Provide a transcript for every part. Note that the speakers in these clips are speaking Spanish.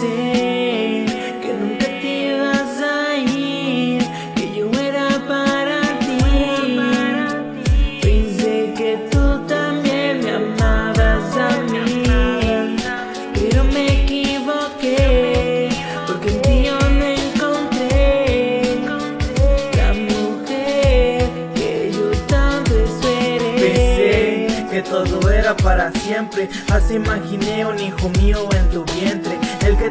pensé que nunca te ibas a ir, que yo era para ti. Pensé que tú también me amabas a mí, pero me equivoqué, porque en ti yo no encontré la mujer que yo tanto esperé. Pensé que todo era para siempre, así imaginé un hijo mío en tu vientre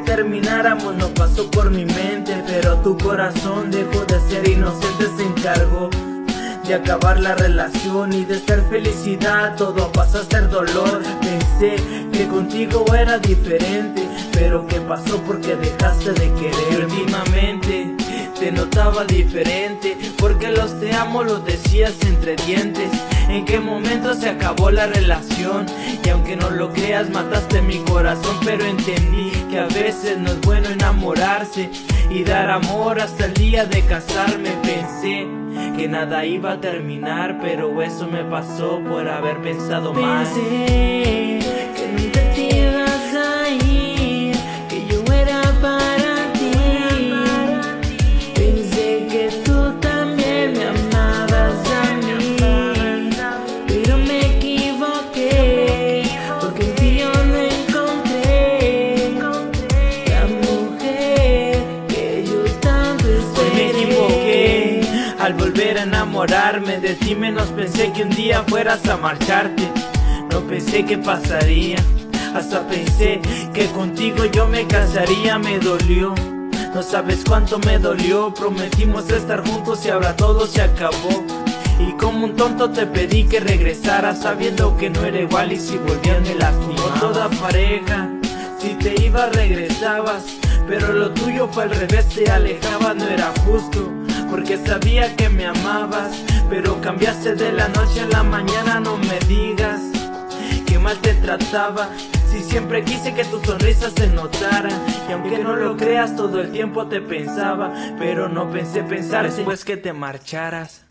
termináramos no pasó por mi mente Pero tu corazón dejó de ser inocente, se encargó de acabar la relación y de ser felicidad. Todo pasó a ser dolor. Pensé que contigo era diferente Pero ¿qué pasó? Porque dejaste de querer. Últimamente te notaba diferente Porque los te amo los decías entre dientes. En qué momento se acabó la relación Y aunque no lo creas mataste mi corazón Pero entendí que a veces no es bueno enamorarse Y dar amor hasta el día de casarme. Pensé que nada iba a terminar Pero eso me pasó por haber pensado mal al volver a enamorarme de ti menos pensé que un día fueras a marcharte. No pensé que pasaría Hasta pensé que contigo yo me casaría Me dolió. No sabes cuánto me dolió Prometimos estar juntos y ahora todo se acabó. Y como un tonto te pedí que regresaras sabiendo que no era igual y si volvías me lastimaba. Toda pareja, si te ibas regresabas Pero lo tuyo fue al revés, te alejabas, no era justo Porque sabía que me amabas Pero cambiaste de la noche a la mañana, no me digas Que mal te trataba. Si siempre quise que tu sonrisa se notara Y aunque no lo creas todo el tiempo te pensaba Pero no pensé pensar después que te marcharas